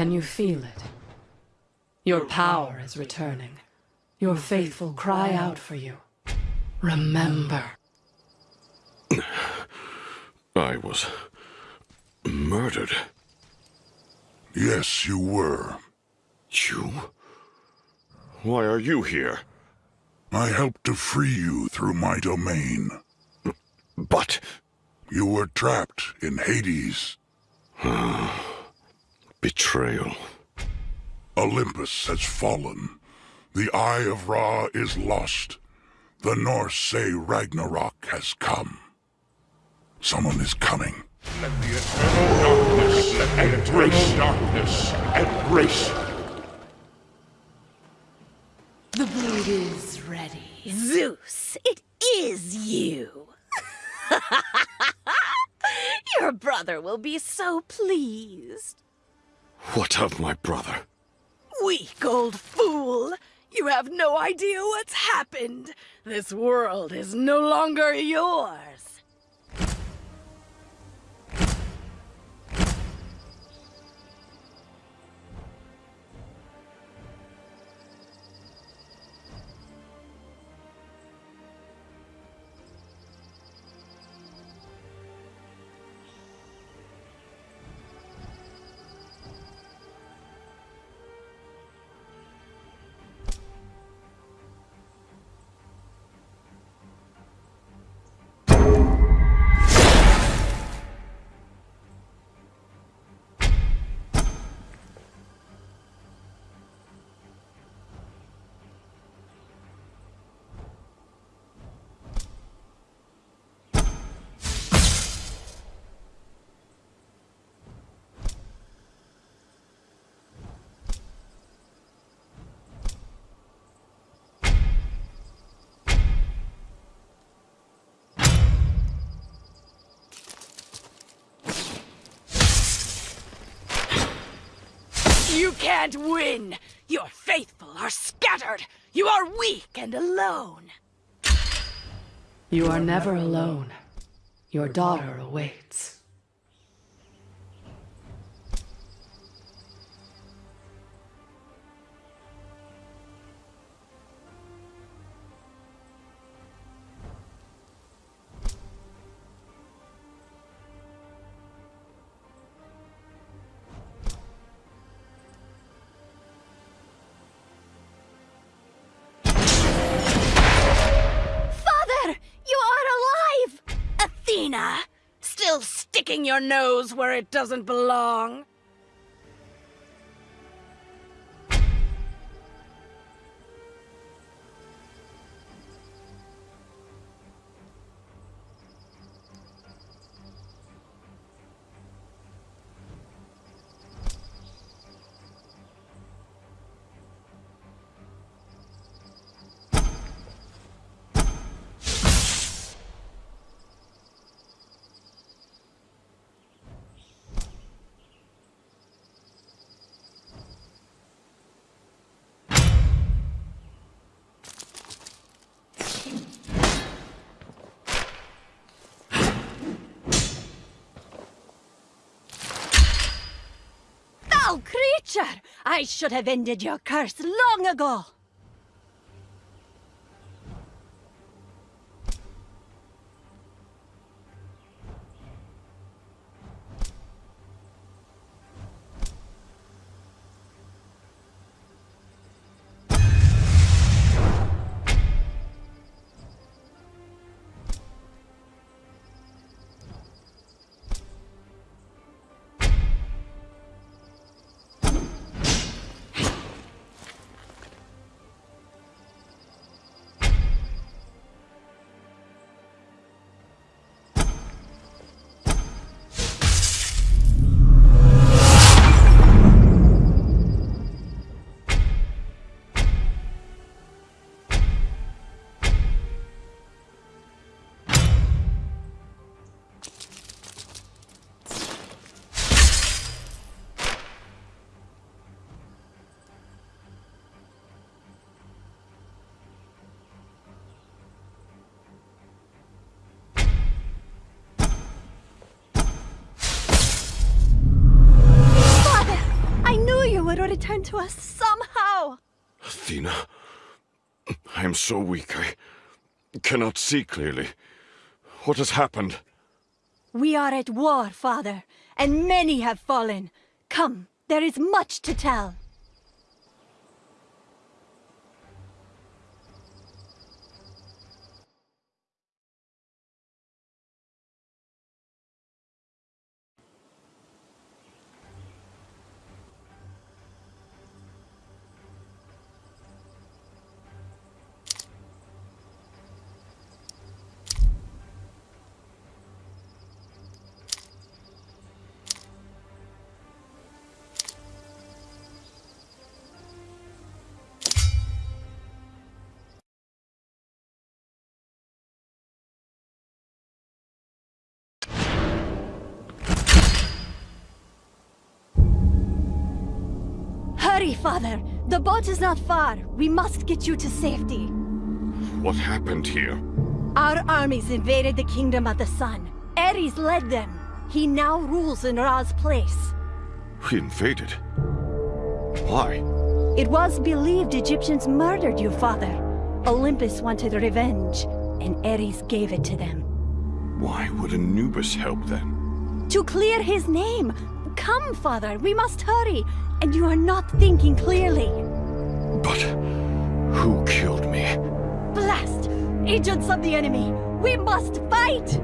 Can you feel it? Your power is returning. Your faithful cry out for you. Remember. I was... murdered. Yes, you were. You? Why are you here? I helped to free you through my domain. But... You were trapped in Hades. Ah. Betrayal. Olympus has fallen. The Eye of Ra is lost. The Norse say Ragnarok has come. Someone is coming. Let the eternal darkness embrace darkness. Embrace. The brood is ready. Zeus, it is you. Your brother will be so pleased. What of my brother? Weak old fool! You have no idea what's happened. This world is no longer yours. You can't win! Your faithful are scattered! You are weak and alone! You are never alone. Your daughter awaits. Still sticking your nose where it doesn't belong. Foul creature! I should have ended your curse long ago. To us somehow. Athena, I am so weak I cannot see clearly. What has happened? We are at war, father, and many have fallen. Come, there is much to tell. Hurry, father! The boat is not far. We must get you to safety. What happened here? Our armies invaded the Kingdom of the Sun. Ares led them. He now rules in Ra's place. We invaded. Why? It was believed Egyptians murdered you, father. Olympus wanted revenge, and Ares gave it to them. Why would Anubis help then? To clear his name! Come, father, we must hurry! And you are not thinking clearly. But who killed me? Blast! Agents of the enemy! We must fight!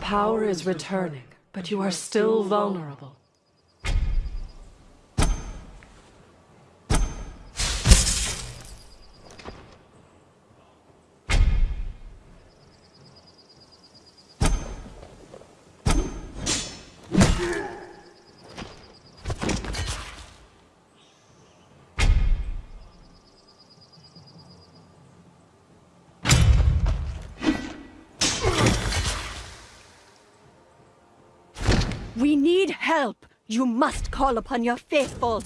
Power is returning, but you are still vulnerable. We need help! You must call upon your faithful!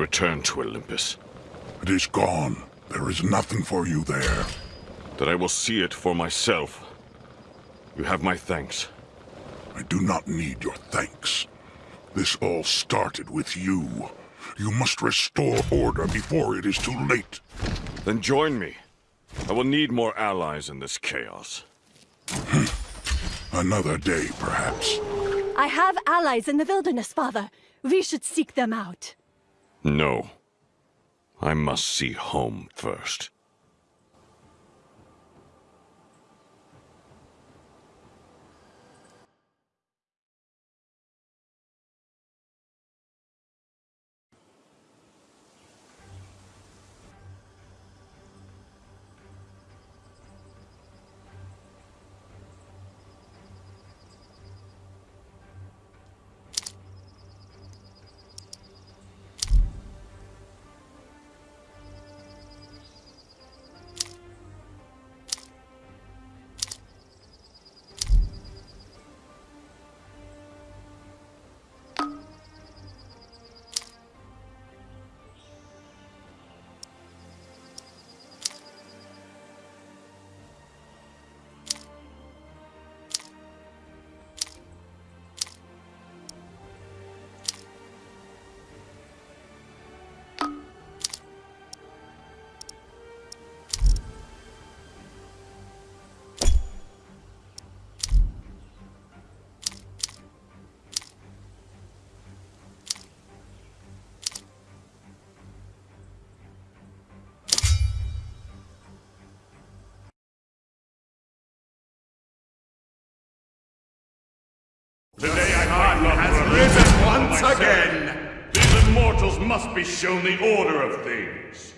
Return to Olympus. It is gone. There is nothing for you there. That I will see it for myself. You have my thanks. I do not need your thanks. This all started with you. You must restore order before it is too late. Then join me. I will need more allies in this chaos. Hmm. Another day, perhaps. I have allies in the wilderness, father. We should seek them out. No. I must see home first. Again! These immortals must be shown the order of things.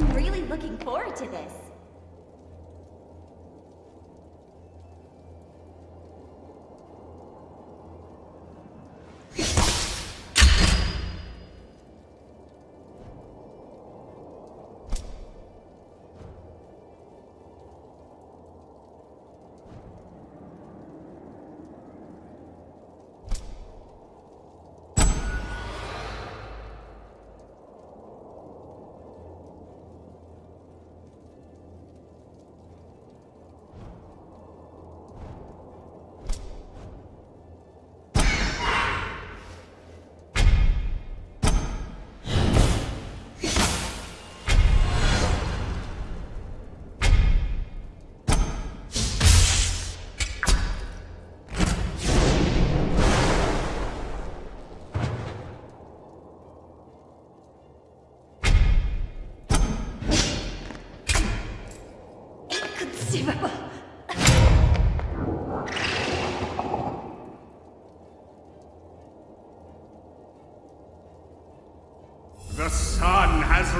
I'm really looking forward to this.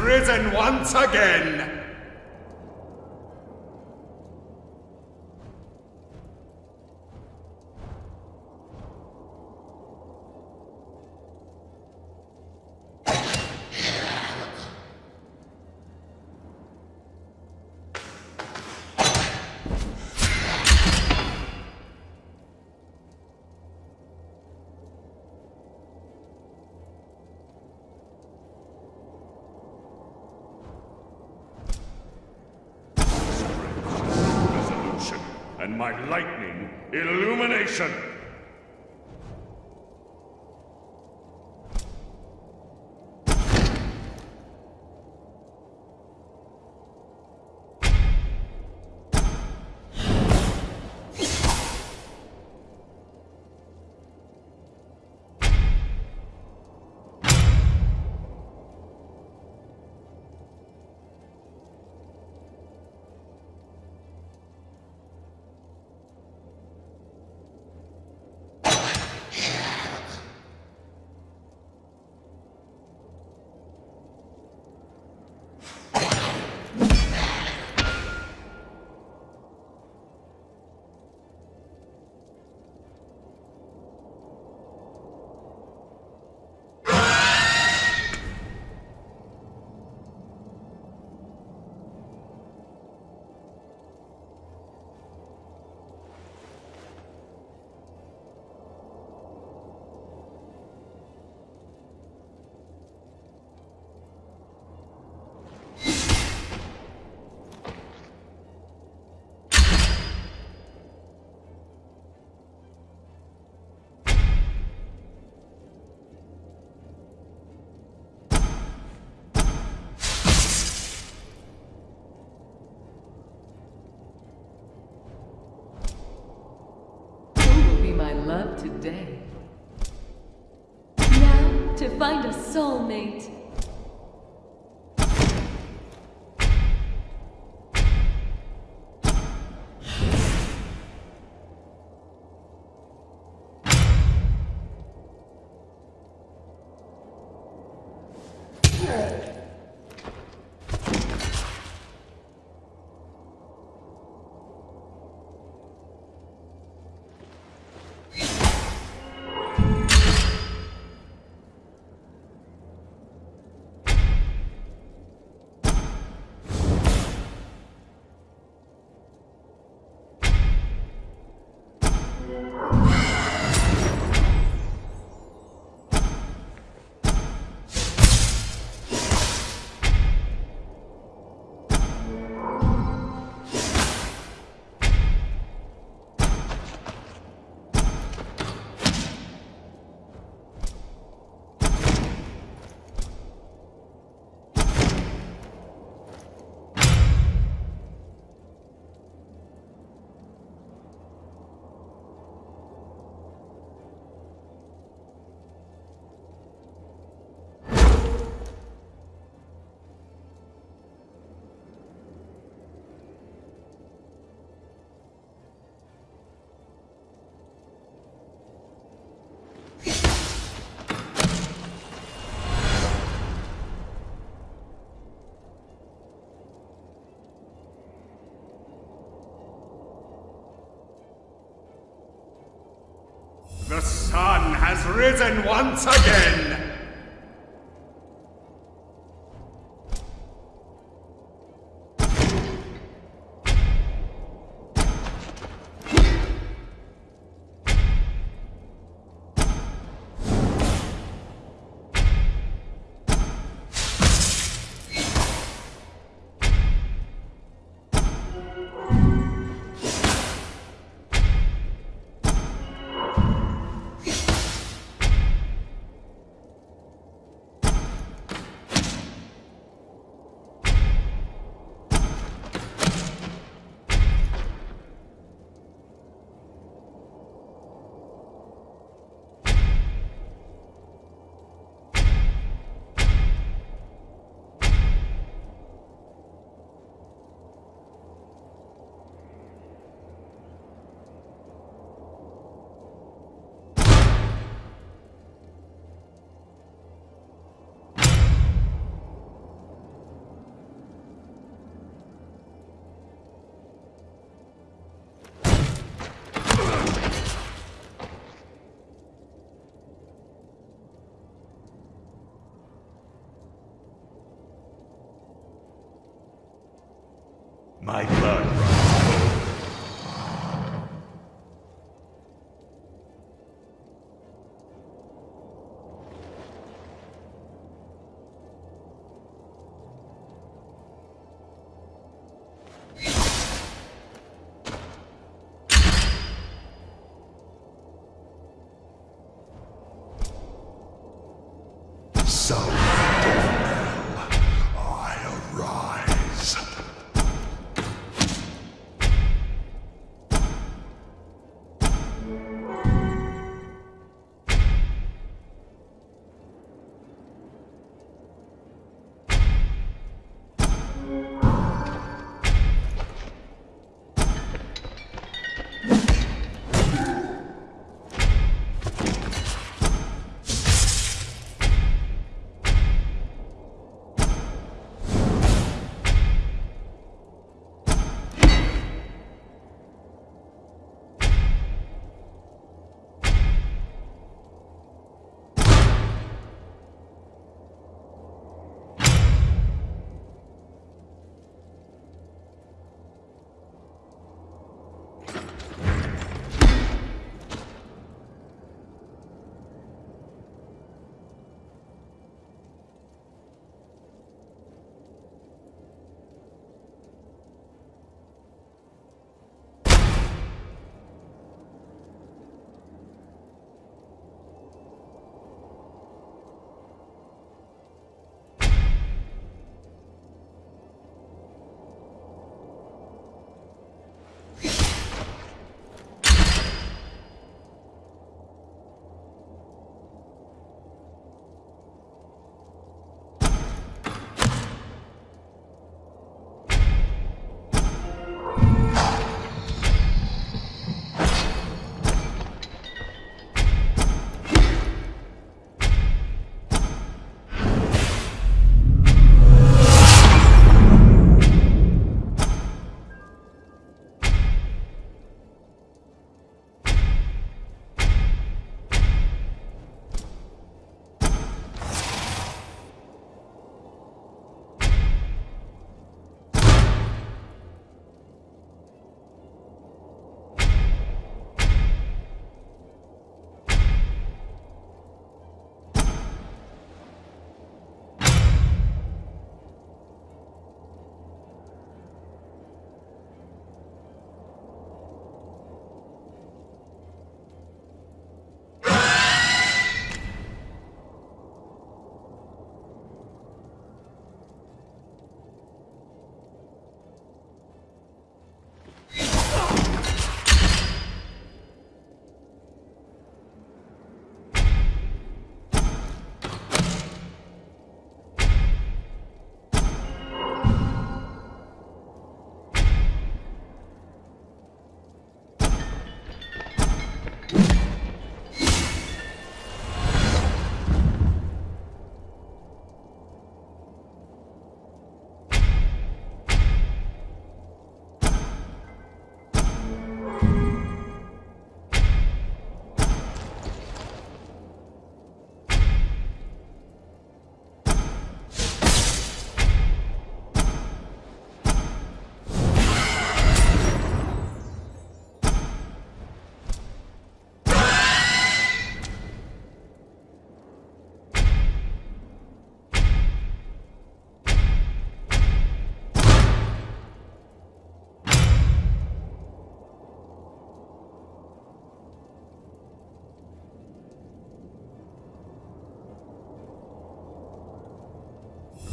Risen once again! Illumination! Love today? Now, to find a soulmate. Risen once again! sound.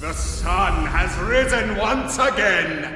The sun has risen once again!